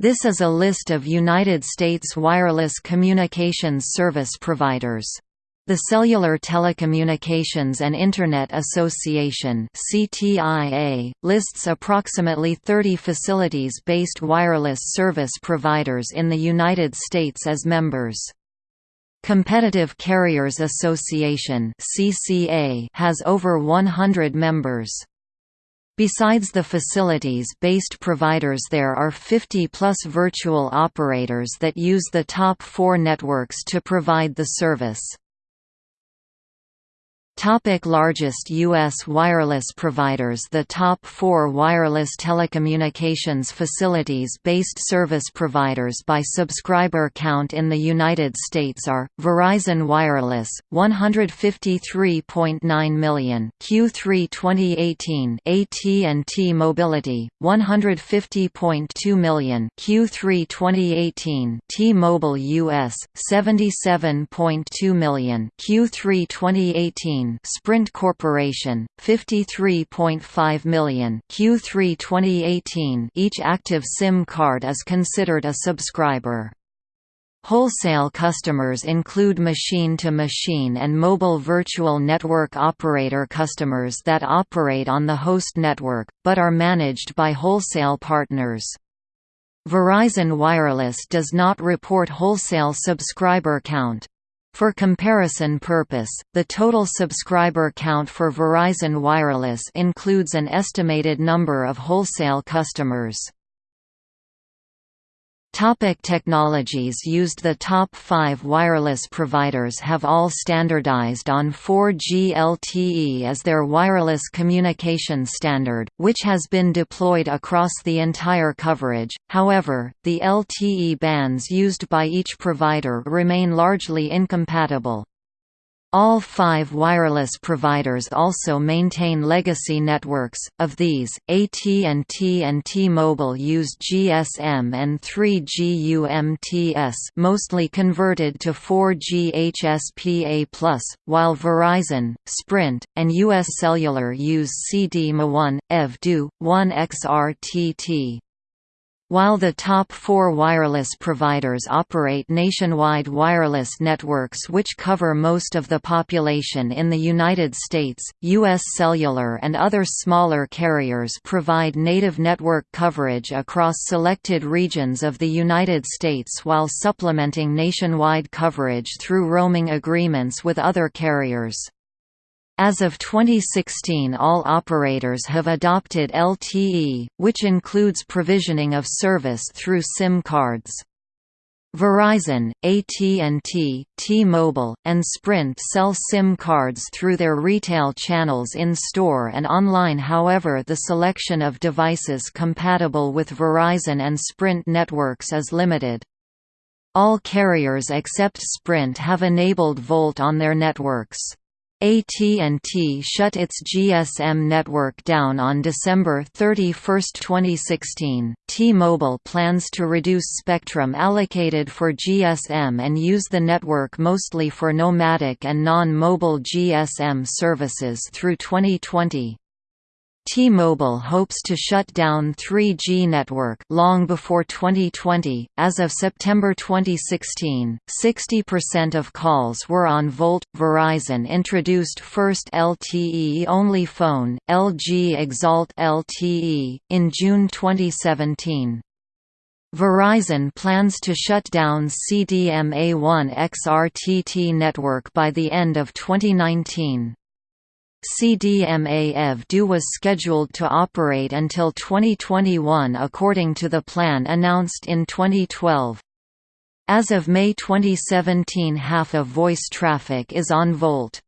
This is a list of United States wireless communications service providers. The Cellular Telecommunications and Internet Association (CTIA) lists approximately 30 facilities-based wireless service providers in the United States as members. Competitive Carriers Association (CCA) has over 100 members. Besides the facilities-based providers there are 50-plus virtual operators that use the top four networks to provide the service. Topic largest U.S. wireless providers The top four wireless telecommunications facilities-based service providers by subscriber count in the United States are, Verizon Wireless, 153.9 million Q3 2018 AT&T Mobility, 150.2 million Q3 2018 T-Mobile US, 77.2 million Q3 2018 Sprint Corporation 53.5 million Q3 2018 each active SIM card is considered a subscriber Wholesale customers include machine-to-machine -machine and mobile virtual network operator customers that operate on the host network, but are managed by wholesale partners. Verizon Wireless does not report wholesale subscriber count. For comparison purpose, the total subscriber count for Verizon Wireless includes an estimated number of wholesale customers. Topic technologies used The top five wireless providers have all standardized on 4G LTE as their wireless communication standard, which has been deployed across the entire coverage, however, the LTE bands used by each provider remain largely incompatible. All five wireless providers also maintain legacy networks, of these, AT&T and T-Mobile use GSM and 3G UMTS mostly converted to 4G HSPA+, while Verizon, Sprint, and US Cellular use CDMA1, EV-DO, 1XRTT. While the top four wireless providers operate nationwide wireless networks which cover most of the population in the United States, U.S. Cellular and other smaller carriers provide native network coverage across selected regions of the United States while supplementing nationwide coverage through roaming agreements with other carriers. As of 2016 all operators have adopted LTE, which includes provisioning of service through SIM cards. Verizon, AT&T, T-Mobile, and Sprint sell SIM cards through their retail channels in-store and online however the selection of devices compatible with Verizon and Sprint networks is limited. All carriers except Sprint have enabled VoLTE on their networks. AT&T shut its GSM network down on December 31, 2016. T-Mobile plans to reduce spectrum allocated for GSM and use the network mostly for nomadic and non-mobile GSM services through 2020. T-Mobile hopes to shut down 3G network long before 2020. As of September 2016, 60% of calls were on VoLTE. Verizon introduced first LTE-only phone, LG Exalt LTE, in June 2017. Verizon plans to shut down CDMA1 XRTT network by the end of 2019. CDMA EV-DO was scheduled to operate until 2021 according to the plan announced in 2012. As of May 2017 half of voice traffic is on VoLTE.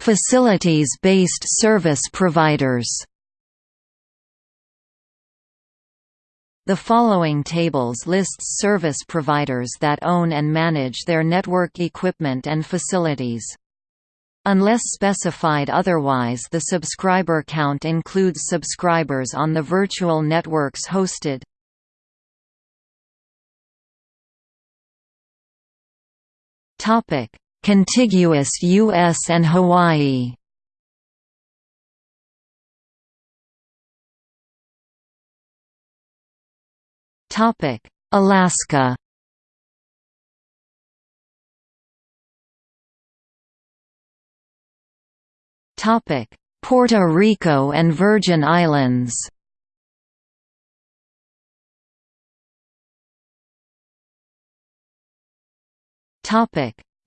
Facilities-based service providers The following tables lists service providers that own and manage their network equipment and facilities. Unless specified otherwise the subscriber count includes subscribers on the virtual networks hosted. Contiguous U.S. and Hawaii Alaska. Puerto Rico and Virgin Islands.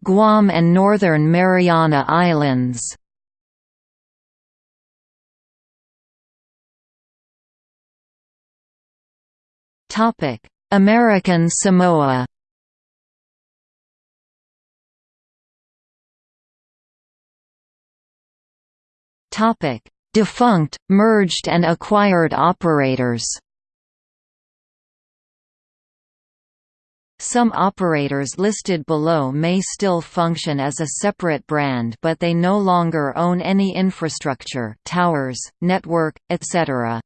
Guam and Northern Mariana Islands American Samoa Defunct, merged and acquired operators. Some operators listed below may still function as a separate brand but they no longer own any infrastructure towers, network, etc.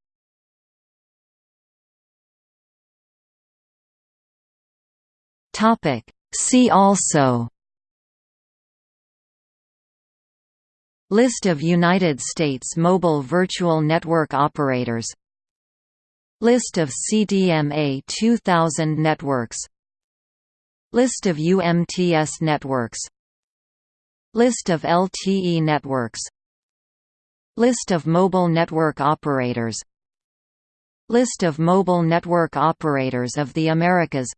See also List of United States mobile virtual network operators List of CDMA 2000 networks List of UMTS networks List of LTE networks List of mobile network operators List of mobile network operators of the Americas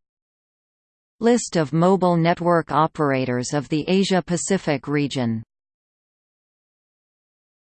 List of mobile network operators of the Asia-Pacific region